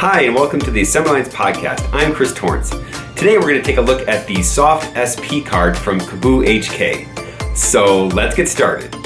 Hi, and welcome to the Assembly Lines Podcast. I'm Chris Torrence. Today we're going to take a look at the Soft SP card from Kaboo HK. So let's get started.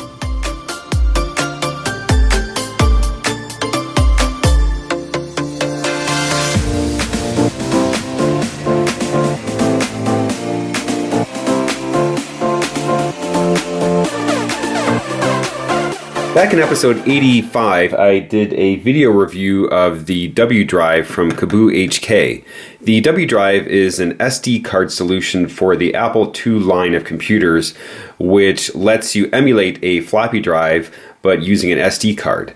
Back in episode 85, I did a video review of the W Drive from Kaboo HK. The W Drive is an SD card solution for the Apple II line of computers, which lets you emulate a floppy drive but using an SD card.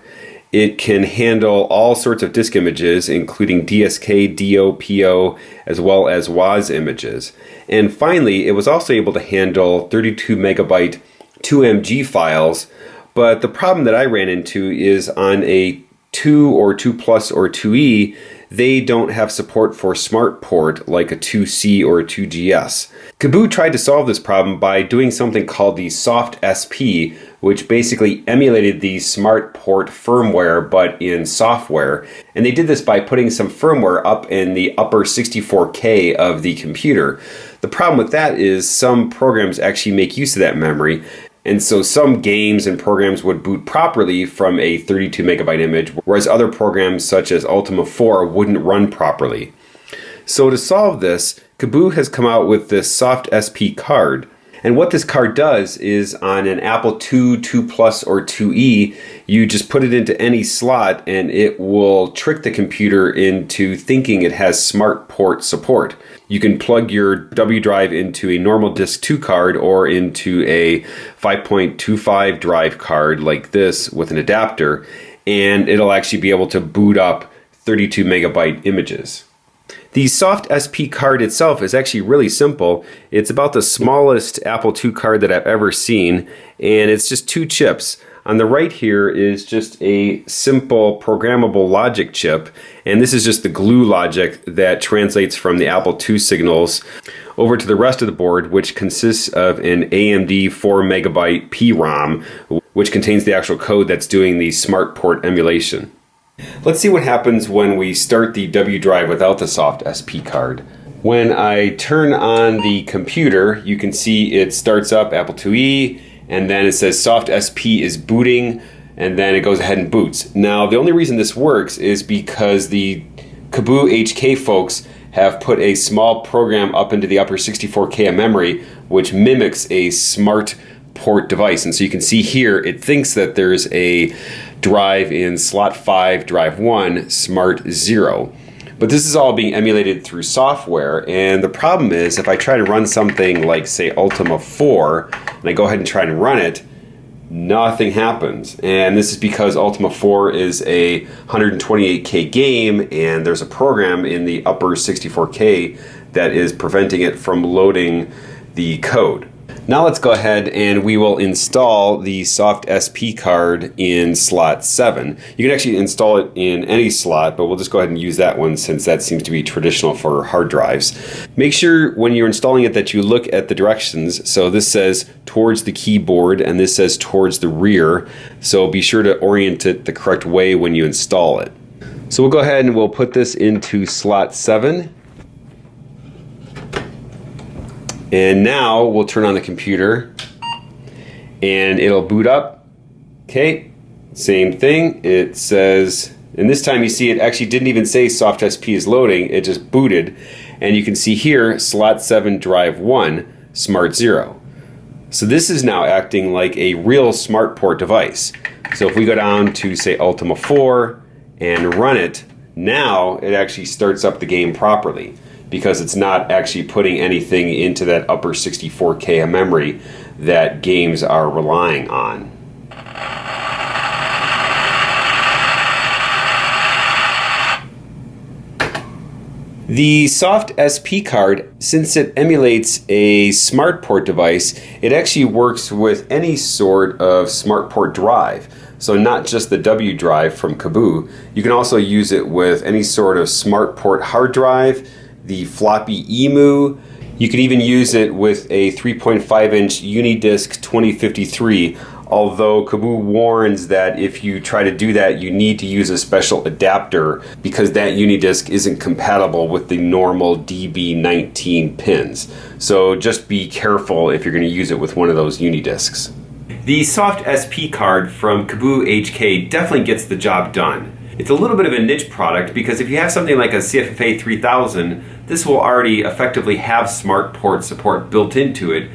It can handle all sorts of disk images, including DSK, DO, PO, as well as WOZ images. And finally, it was also able to handle 32 megabyte 2MG files but the problem that I ran into is on a 2 or 2 plus or 2E, they don't have support for smart port like a 2C or a 2GS. Kaboo tried to solve this problem by doing something called the Soft SP, which basically emulated the smart port firmware but in software. And they did this by putting some firmware up in the upper 64K of the computer. The problem with that is some programs actually make use of that memory, and so some games and programs would boot properly from a 32 megabyte image, whereas other programs such as Ultima 4 wouldn't run properly. So to solve this, Kaboo has come out with this Soft SP card. And what this card does is on an Apple II, 2 Plus, or 2E, you just put it into any slot and it will trick the computer into thinking it has smart port support. You can plug your W drive into a normal disk 2 card or into a 5.25 drive card like this with an adapter, and it'll actually be able to boot up 32 megabyte images. The Soft SP card itself is actually really simple. It's about the smallest Apple II card that I've ever seen, and it's just two chips. On the right here is just a simple programmable logic chip, and this is just the glue logic that translates from the Apple II signals over to the rest of the board, which consists of an AMD 4 megabyte PROM, which contains the actual code that's doing the smart port emulation. Let's see what happens when we start the W drive without the soft SP card. When I turn on the computer, you can see it starts up Apple IIe, and then it says soft SP is booting and then it goes ahead and boots. Now the only reason this works is because the Kaboo HK folks have put a small program up into the upper 64K of memory which mimics a smart port device. And so you can see here it thinks that there's a drive in slot 5, drive 1, smart 0. But this is all being emulated through software, and the problem is if I try to run something like, say, Ultima 4, and I go ahead and try and run it, nothing happens. And this is because Ultima 4 is a 128K game, and there's a program in the upper 64K that is preventing it from loading the code. Now let's go ahead and we will install the Soft SP card in slot 7. You can actually install it in any slot, but we'll just go ahead and use that one since that seems to be traditional for hard drives. Make sure when you're installing it that you look at the directions. So this says towards the keyboard and this says towards the rear. So be sure to orient it the correct way when you install it. So we'll go ahead and we'll put this into slot 7 And now we'll turn on the computer and it'll boot up. Okay, same thing. It says, and this time you see it actually didn't even say soft SP is loading, it just booted. And you can see here, slot 7 drive 1, smart 0. So this is now acting like a real smart port device. So if we go down to say Ultima 4 and run it, now it actually starts up the game properly because it's not actually putting anything into that upper 64K of memory that games are relying on. The Soft SP card, since it emulates a smart port device, it actually works with any sort of smart port drive. So not just the W drive from Kaboo, you can also use it with any sort of smart port hard drive, the floppy EMU. You can even use it with a 3.5 inch UniDisk 2053. although Kaboo warns that if you try to do that, you need to use a special adapter because that UniDisk isn't compatible with the normal DB19 pins. So just be careful if you're going to use it with one of those UniDisks. The Soft SP card from Kaboo HK definitely gets the job done. It's a little bit of a niche product because if you have something like a CFFA 3000, this will already effectively have smart port support built into it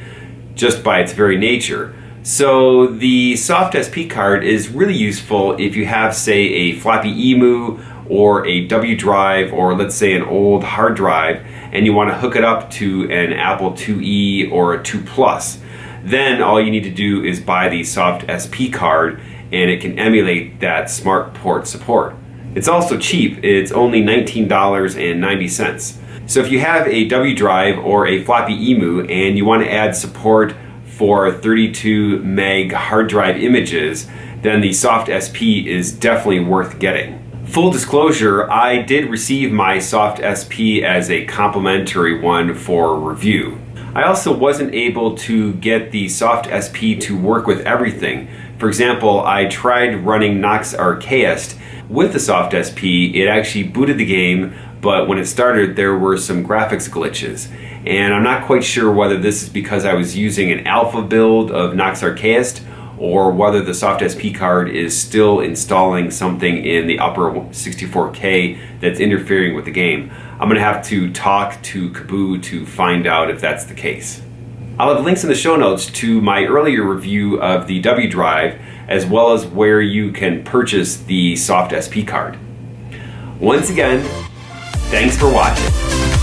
just by its very nature. So the Soft SP card is really useful if you have, say, a floppy EMU or a W drive or let's say an old hard drive and you want to hook it up to an Apple IIe or a 2 Plus. Then all you need to do is buy the Soft SP card and it can emulate that smart port support. It's also cheap, it's only $19.90. So if you have a W drive or a floppy EMU and you want to add support for 32 meg hard drive images, then the Soft SP is definitely worth getting. Full disclosure, I did receive my Soft SP as a complimentary one for review. I also wasn't able to get the Soft SP to work with everything. For example, I tried running Nox Archaist with the Soft SP, it actually booted the game, but when it started there were some graphics glitches and I'm not quite sure whether this is because I was using an alpha build of Nox Archaist or whether the Soft SP card is still installing something in the upper 64K that's interfering with the game. I'm going to have to talk to Kaboo to find out if that's the case. I'll have links in the show notes to my earlier review of the W drive as well as where you can purchase the Soft SP card. Once again, thanks for watching.